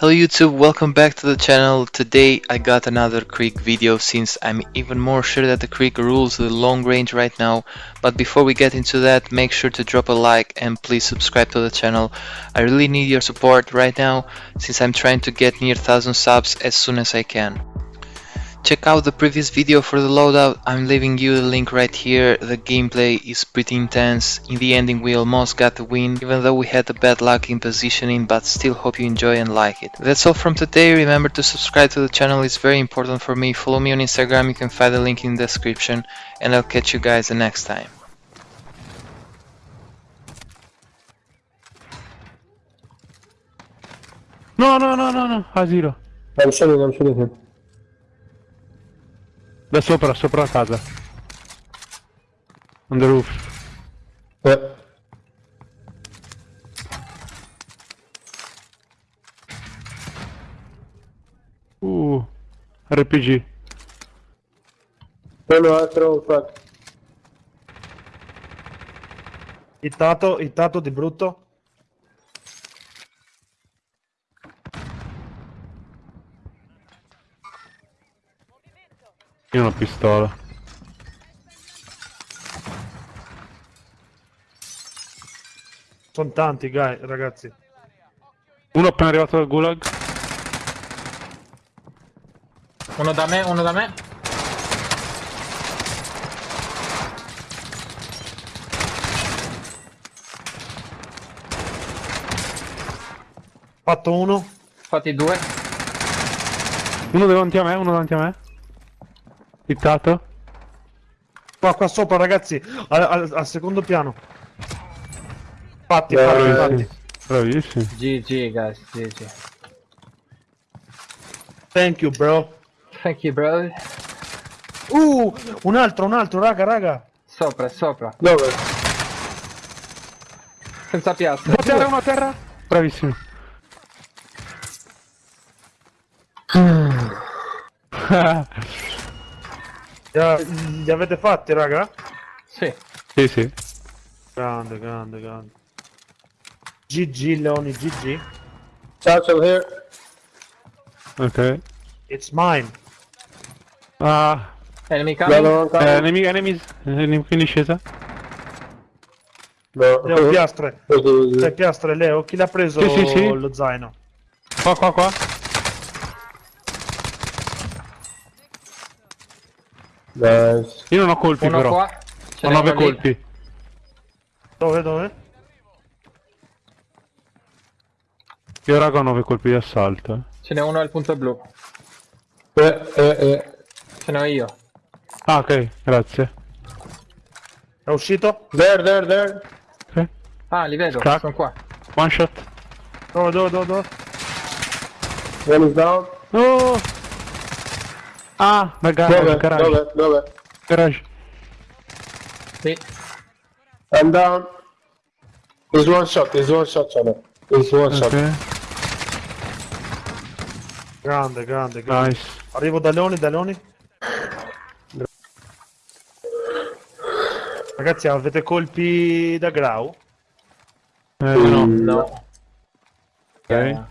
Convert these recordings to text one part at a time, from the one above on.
Hello YouTube, welcome back to the channel. Today I got another Krieg video since I'm even more sure that the Krieg rules the long range right now. But before we get into that, make sure to drop a like and please subscribe to the channel. I really need your support right now since I'm trying to get near 1000 subs as soon as I can. Check out the previous video for the loadout, I'm leaving you the link right here, the gameplay is pretty intense, in the ending we almost got the win, even though we had a bad luck in positioning, but still hope you enjoy and like it. That's all from today, remember to subscribe to the channel, it's very important for me, follow me on Instagram, you can find the link in the description, and I'll catch you guys the next time. No, no, no, no, no, asilo. I'm shooting, I'm shooting him. Da sopra, sopra la casa. On the roof. Yeah. Uh, RPG. No, no, I throw front. Hittato, hittato di brutto. Io ho una pistola. Sono tanti, guy, ragazzi. Uno appena arrivato dal gulag. Uno da me, uno da me. Fatto uno. Fatti due. Uno davanti a me, uno davanti a me. Hittato. Qua, qua sopra, ragazzi. Al, al- al secondo piano. Fatti, fatti, Bravissimi. fatti. Bravissimi. GG guys, GG. Thank you, bro. Thank you bro. Uh, un altro, un altro, raga, raga. Sopra, sopra. Dove? Senza piastra. Una terra, una terra. Bravissimi. Li, li avete fatti, raga? Sì. sì, sì. Grande, grande, grande. GG, Leoni, GG. Satchel here. Ok. It's mine. Ah, Enemy The other coming. eh, coming. enemy, enemies. Enemy in discesa. No. Leo, piastre. Okay, Tre piastre, Leo. Chi l'ha preso Sì, sì, sì. lo zaino? Qua, qua, qua. Nice. Io non ho colpi Uno però. qua. Ce Ho n'è 9 uno lì. colpi. Dove, dove? Io raga ho 9 colpi di assalto. eh. Ce n'è uno al punto blu. Yeah, yeah, yeah. Ce n'ho io. Ah, ok, grazie. È uscito? There, there, there. Ok. Ah, li vedo, Crack. sono qua. One shot. Dove, dove, dove, dove? One is down. Oh! Ah, nel garage, Dove? garage. Dove? Dove? Garage. Sì. I'm down. There's one shot, there's one shot it. There's one shot. Ok, Grande, grande, grande. nice. Arrivo da Leoni, da Leoni. Ragazzi, avete colpi da Grau? Eh, no. No. Ok.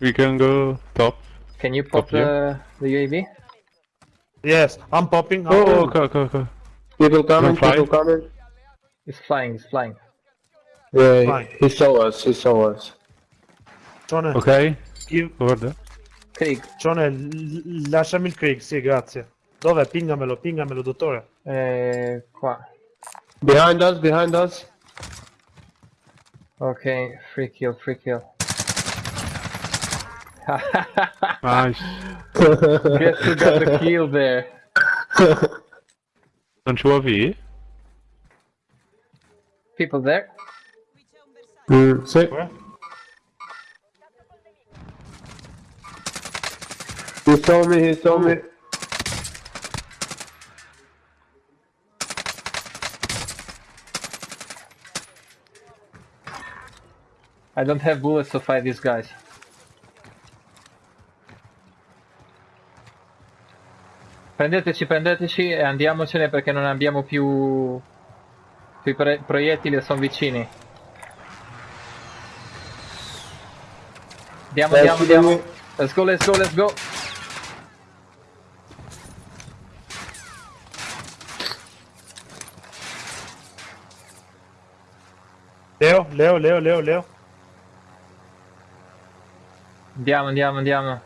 We can go top. Can you pop Copy. the, the UAV? Yes, I'm popping. I'm Oh, popping. ok, ok, ok. People coming, people coming. It's flying, it's flying. Yeah, Fine. he, he saw us, he saw us. Cione, Ok, io- over there. Krieg. Cione, l- lasciami il Krieg, sì, grazie. Dov'è? Pingamelo, pingamelo, dottore. Eh, qua. Behind us, behind us. Ok, free kill, free kill. Nice. Guess who got the kill there? Non ci UAV? People there? Mm, sì. Dov'è? He saw me, he saw me. I don't have bullets to fight these guys. Prendeteci, prendeteci e andiamocene perché non abbiamo più... più i pre- proiettili sono vicini. Andiamo, andiamo, andiamo. Let's go, let's go, let's go. Leo, Leo, Leo, Leo, Leo. Andiamo, andiamo, andiamo.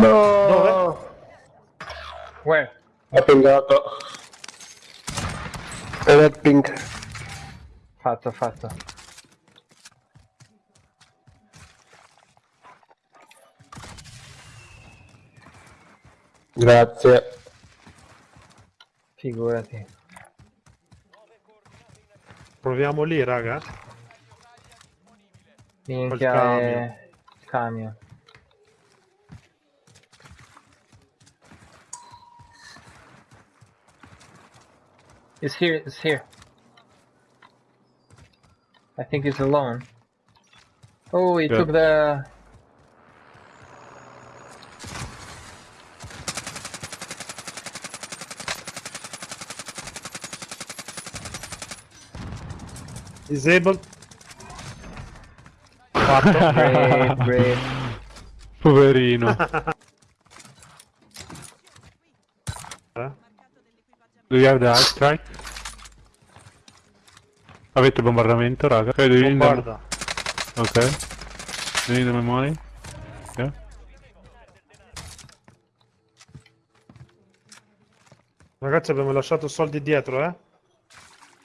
No! Where? Ho pingato. Red ping. Fatto, fatto. Grazie. Figurati. Proviamo lì, raga. Minchia camion. è... Camion. It's here, it's here. I think he's alone. Oh, he Yeah. took the... Disabled. Fatto. Great, great. Poverino. Do you have the high strike? Avete bombardamento, raga? Ok, do you need. Bombarda. Ok. Do you need money? Yeah. Ragazzi abbiamo lasciato soldi dietro, eh?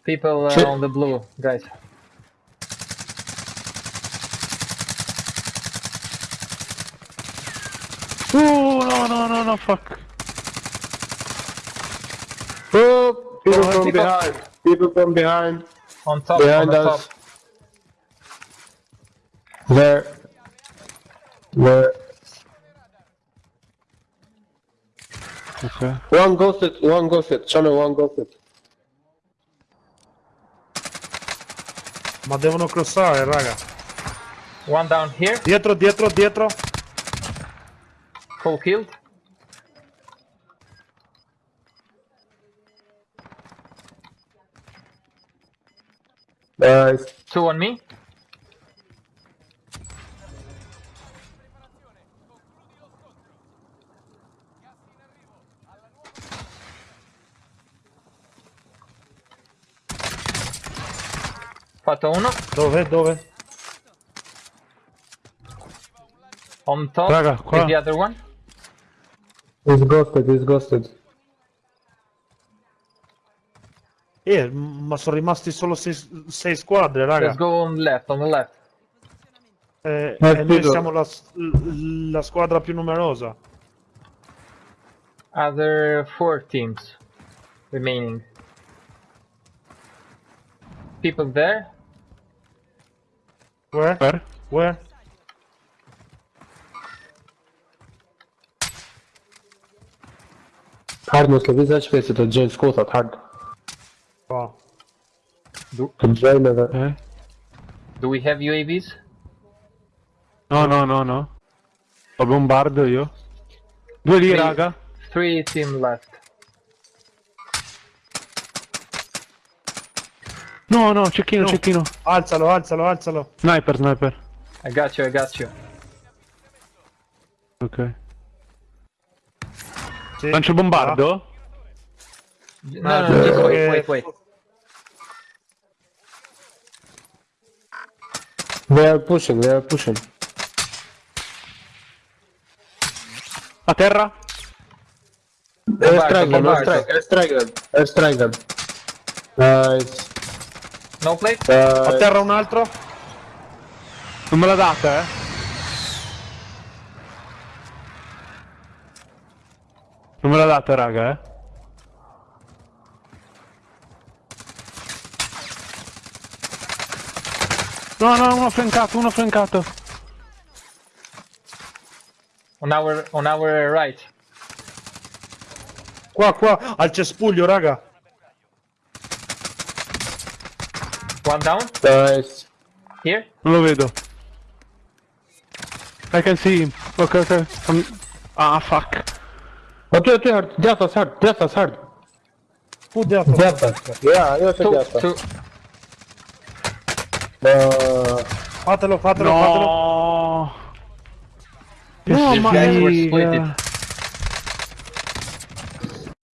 People uh, on the blue, guys. Oh, no, no, no, no, fuck. People from people- behind. People from behind. On top, Behind the us. top. There. There. Ok. One ghosted, one ghosted. Channel one ghosted. Ma devono crossare, eh, raga. One down here, Dietro, dietro, dietro. full killed. Nice. Two on me. Fatto uno. Dove, dove? On top Raga, qua. the other one. He's ghosted, he's ghosted. Eh, ma sono rimasti solo sei, sei squadre, raga. Let's go on left, on the left. Eh, Eh, e noi vedo. siamo la, s- la squadra più numerosa. Other four teams remaining. People there. Where? Per? Where? Hard muscle, this HP is to join school at hard. Qua. The... Eh? Do we have UAVs? No, no, no, no. Lo bombardo io. Due lì, Sì. raga. Three team left. No, no, cecchino, No. cecchino. Alzalo, alzalo, alzalo. Sniper, sniper. I got you, I got you. Ok. Sì. Lancio bombardo? No, Ah, no, no, just eh, wait, wait, wait. They are pushing, they are pushing. A terra? Airstrike bombardo. airstrike, them, airstrike them. Nice. No plate? A Nice. terra un altro. Non me la date, eh? Non me la date, raga, eh? No, no, uno flancato, uno flancato. On our, on our right. Qua, qua, al cespuglio, raga. One down. Nice. Here. Non lo vedo. I can see him. Ok, ok. I'm- Ah, fuck. Two, two hard. Death was hard, death was hard. Put the upper. The upper. Yeah, io Su, take the Fatelo, fatelo, fatelo. No! No, These ma